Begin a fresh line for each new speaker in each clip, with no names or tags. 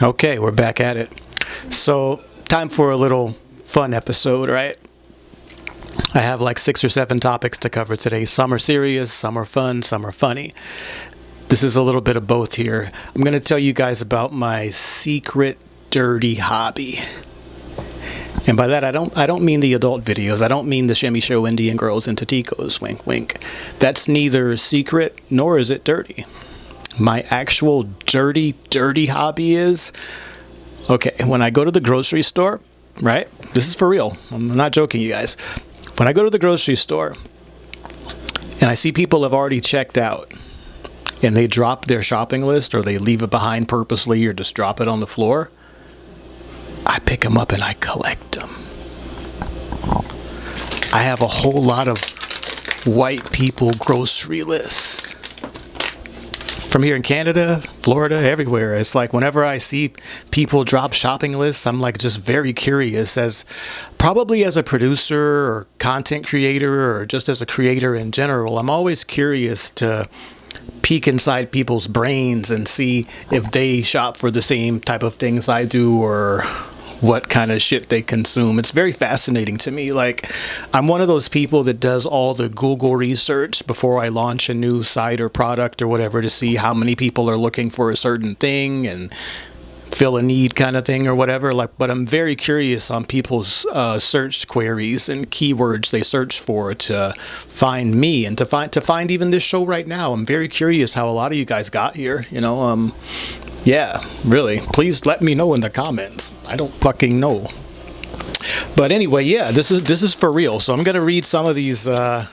Okay, we're back at it. So, time for a little fun episode, right? I have like six or seven topics to cover today. Some are serious, some are fun, some are funny. This is a little bit of both here. I'm going to tell you guys about my secret dirty hobby. And by that I don't I don't mean the adult videos. I don't mean the shimmy show Indian girls and Taticos, wink wink. That's neither secret nor is it dirty my actual dirty, dirty hobby is okay, when I go to the grocery store, right? This is for real. I'm not joking, you guys. When I go to the grocery store and I see people have already checked out and they drop their shopping list or they leave it behind purposely or just drop it on the floor, I pick them up and I collect them. I have a whole lot of white people grocery lists from here in Canada, Florida, everywhere. It's like whenever I see people drop shopping lists, I'm like just very curious as probably as a producer or content creator or just as a creator in general. I'm always curious to peek inside people's brains and see if they shop for the same type of things I do or what kind of shit they consume. It's very fascinating to me. Like, I'm one of those people that does all the Google research before I launch a new site or product or whatever to see how many people are looking for a certain thing and fill a need kind of thing or whatever like but i'm very curious on people's uh, search queries and keywords they search for to find me and to find to find even this show right now i'm very curious how a lot of you guys got here you know um yeah really. Please let me know in the comments. I don't fucking know. But anyway yeah this is this is for real. So i'm gonna read some of these uh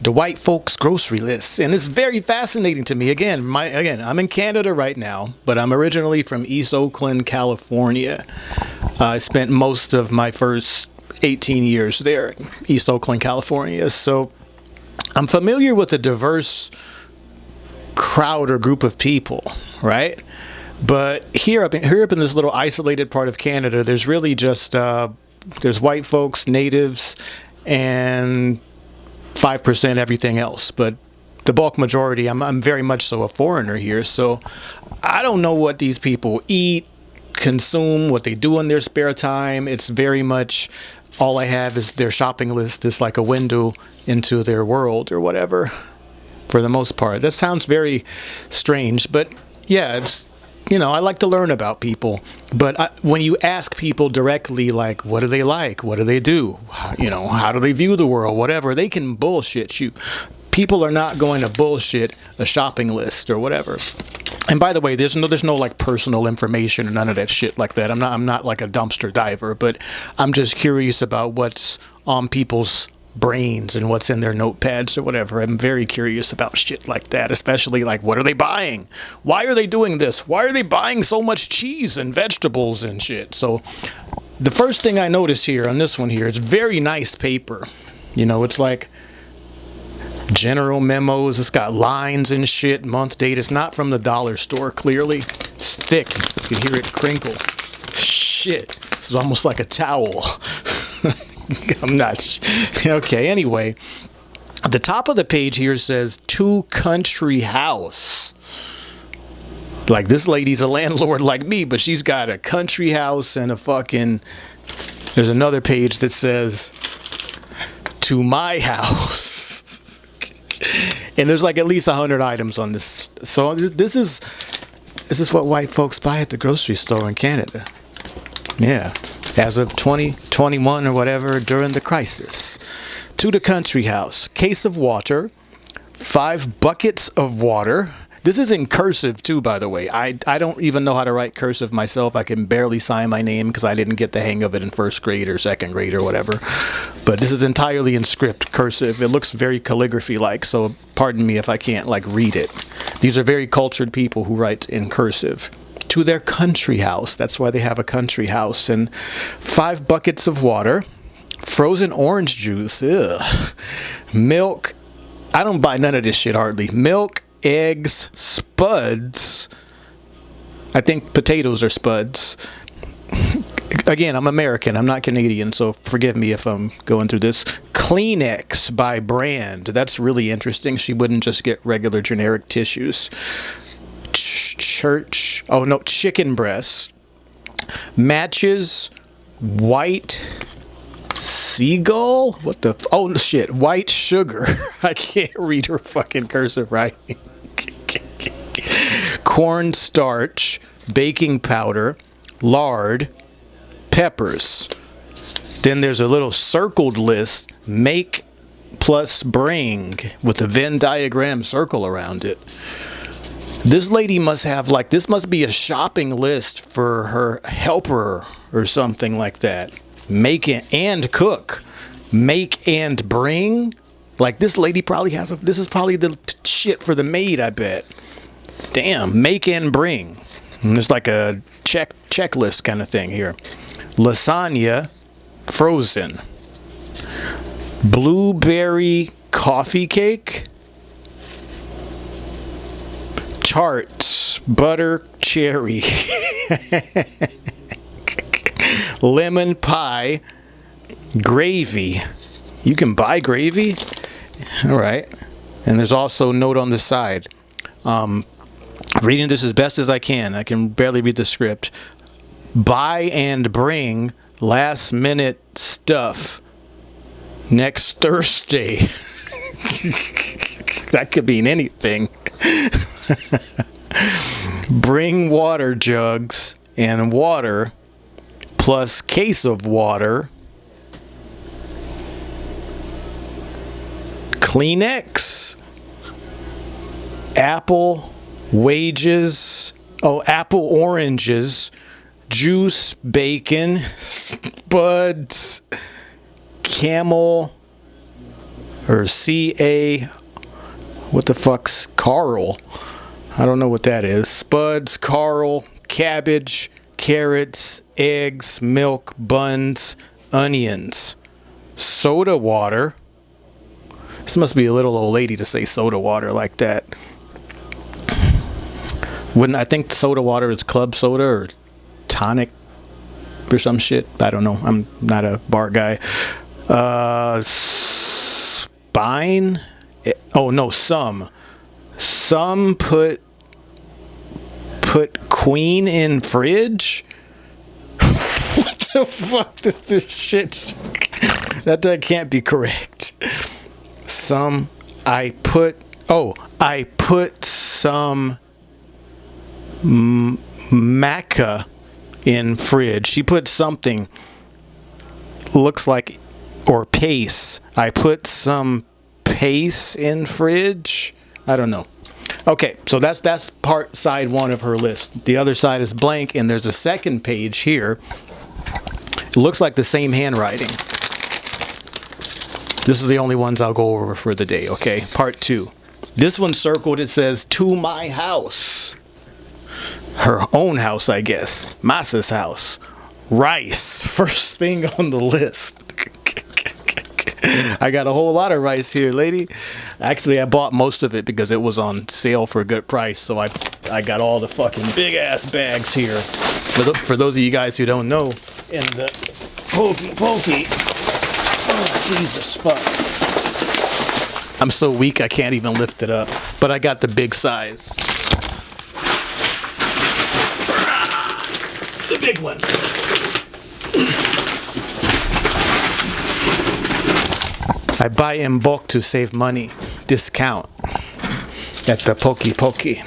the white folks grocery lists. And it's very fascinating to me. Again my again i'm in canada right now but i'm originally from east oakland california. Uh, i spent most of my first 18 years there in east oakland california. So i'm familiar with a diverse crowd or group of people right but here up in, here up in this little isolated part of canada there's really just uh, there's white folks natives and 5% everything else. But the bulk majority, I'm, I'm very much so a foreigner here. So I don't know what these people eat, consume, what they do in their spare time. It's very much all I have is their shopping list is like a window into their world or whatever for the most part. That sounds very strange, but yeah, it's you know, I like to learn about people, but I, when you ask people directly, like, what do they like? What do they do? You know, how do they view the world? Whatever, they can bullshit you. People are not going to bullshit a shopping list or whatever. And by the way, there's no there's no like personal information or none of that shit like that. I'm not I'm not like a dumpster diver, but I'm just curious about what's on people's brains and what's in their notepads or whatever. I'm very curious about shit like that, especially like what are they buying? Why are they doing this? Why are they buying so much cheese and vegetables and shit? So the first thing I notice here on this one here, it's very nice paper. You know, it's like general memos. It's got lines and shit, month date. It's not from the dollar store, clearly. It's thick. You can hear it crinkle. Shit. It's almost like a towel. I'm not. Okay, anyway. The top of the page here says two country house. Like this lady's a landlord like me, but she's got a country house and a fucking. There's another page that says to my house. and there's like at least a hundred items on this. So this is this is what white folks buy at the grocery store in Canada. Yeah as of 2021 or whatever during the crisis. To the country house, case of water, five buckets of water. This is in cursive too, by the way. I, I don't even know how to write cursive myself. I can barely sign my name because I didn't get the hang of it in first grade or second grade or whatever. But this is entirely in script, cursive. It looks very calligraphy-like, so pardon me if I can't like read it. These are very cultured people who write in cursive to their country house. That's why they have a country house. And five buckets of water, frozen orange juice, ugh, milk. I don't buy none of this shit hardly. Milk, eggs, spuds. I think potatoes are spuds. Again, I'm American. I'm not Canadian, so forgive me if I'm going through this. Kleenex by brand. That's really interesting. She wouldn't just get regular generic tissues church. Oh no, chicken breast. Matches white seagull. What the? Oh shit, white sugar. I can't read her fucking cursive writing. Corn starch, baking powder, lard, peppers. Then there's a little circled list. Make plus bring with a Venn diagram circle around it. This lady must have like this must be a shopping list for her helper or something like that. Make it and cook. Make and bring. Like this lady probably has a this is probably the shit for the maid, I bet. Damn, make and bring. There's like a check checklist kind of thing here. Lasagna frozen. Blueberry coffee cake. Charts butter cherry. Lemon pie gravy. You can buy gravy? All right. And there's also a note on the side. Um, reading this as best as I can. I can barely read the script. Buy and bring last minute stuff next Thursday. that could mean anything. bring water jugs and water plus case of water. Kleenex. Apple wages. Oh, apple oranges. Juice, bacon, spuds, camel, or C A. What the fuck's Carl? I don't know what that is. Spuds, Carl, cabbage, carrots, eggs, milk, buns, onions, soda water. This must be a little old lady to say soda water like that. Wouldn't I think soda water is club soda or tonic or some shit? I don't know. I'm not a bar guy. Uh, spine. Oh no, some. Some put put queen in fridge. what the fuck is this shit? that that can't be correct. Some I put. Oh, I put some m- maca in fridge. She put something looks like or pace. I put some pace in fridge. I don't know. Okay, so that's that's part side one of her list. The other side is blank, and there's a second page here. It looks like the same handwriting. This is the only ones I'll go over for the day, okay? Part two. This one circled, it says, to my house. Her own house, I guess. Masa's house. Rice. First thing on the list. I got a whole lot of rice here, lady. Actually, I bought most of it because it was on sale for a good price. So I, I got all the fucking big ass bags here. For the, for those of you guys who don't know, in the pokey pokey. Oh, Jesus fuck. I'm so weak I can't even lift it up. But I got the big size. The big one. I buy in bulk to save money. Discount at the Pokey Pokey.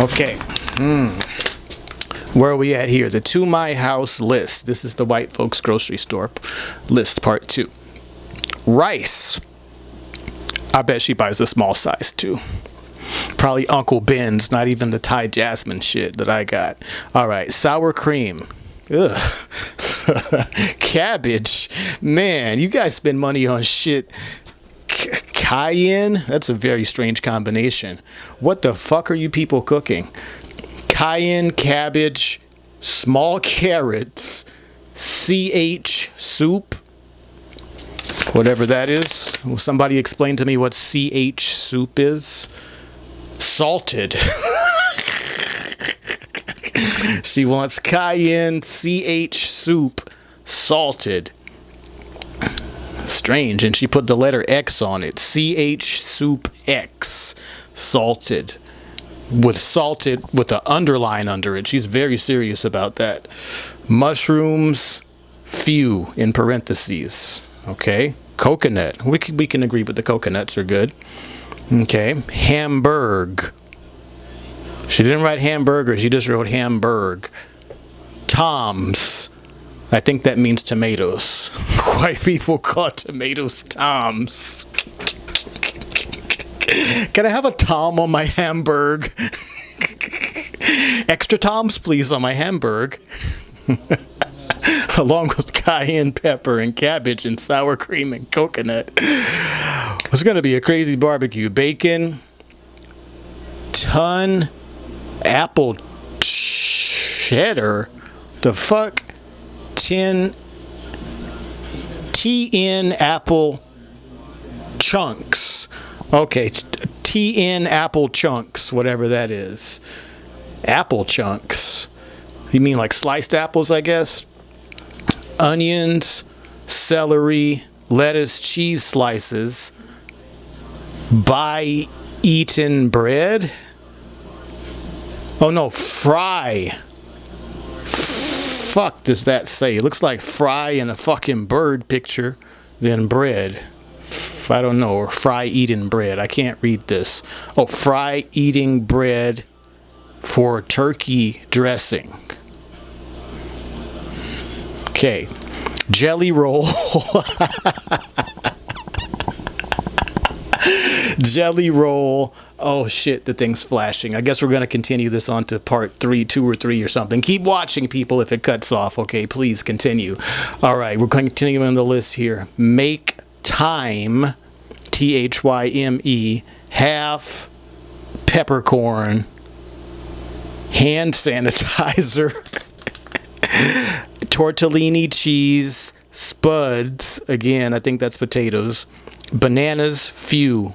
Okay. Hmm. Where are we at here? The to my house list. This is the white folks grocery store list part two. Rice. I bet she buys the small size too. Probably Uncle Ben's, not even the Thai jasmine shit that I got. All right, sour cream. Ugh. Cabbage. Man, you guys spend money on shit. C- cayenne? That's a very strange combination. What the fuck are you people cooking? Cayenne, cabbage, small carrots, CH soup. Whatever that is. Will somebody explain to me what CH soup is? Salted. she wants cayenne CH soup salted. Strange. And she put the letter X on it. CH soup X salted. with salted with the underline under it. She's very serious about that. Mushrooms, few in parentheses. Okay. Coconut. We can, we can agree with the coconuts are good. Okay. Hamburg. She didn't write hamburger. She just wrote Hamburg. Toms. I think that means tomatoes. White people call tomatoes toms. Can I have a tom on my hamburg? Extra toms, please, on my hamburg. Along with cayenne pepper and cabbage and sour cream and coconut. It's going to be a crazy barbecue. Bacon, ton, apple cheddar. The fuck? 10 TN apple chunks. Okay, TN apple chunks, whatever that is. Apple chunks. You mean like sliced apples, I guess? Onions, celery, lettuce, cheese slices. Buy eaten bread. Oh no, fry. Fuck does that say? It looks like fry in a fucking bird picture, then bread. I don't know, or fry eating bread. I can't read this. Oh, fry eating bread for turkey dressing. Okay. Jelly roll. Jelly roll. Oh shit, the thing's flashing. I guess we're going to continue this on to part three, two or three or something. Keep watching, people, if it cuts off. Okay, please continue. All right, we're continuing the list here. Make time, T H Y M E, half peppercorn, hand sanitizer, tortellini cheese, spuds, again, I think that's potatoes, bananas, few,